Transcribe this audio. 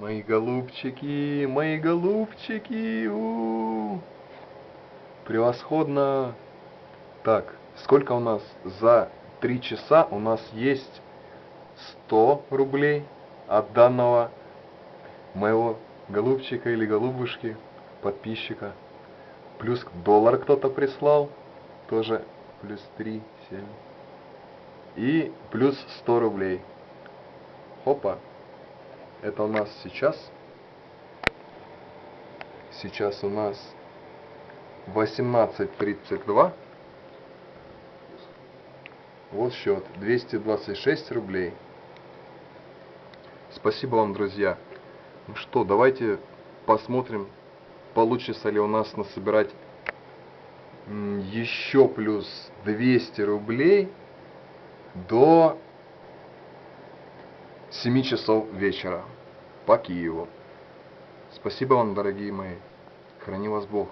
Мои голубчики, мои голубчики. У -у -у. Превосходно. Так, сколько у нас за три часа у нас есть 100 рублей от данного моего голубчика или голубушки, подписчика. Плюс доллар кто-то прислал, тоже плюс 3, 7. И плюс 100 рублей. Хопа. Это у нас сейчас. Сейчас у нас 18.32. Вот счет. 226 рублей. Спасибо вам, друзья. Ну что, давайте посмотрим, получится ли у нас насобирать еще плюс 200 рублей до 7 часов вечера по Киеву. Спасибо вам, дорогие мои. Храни вас Бог.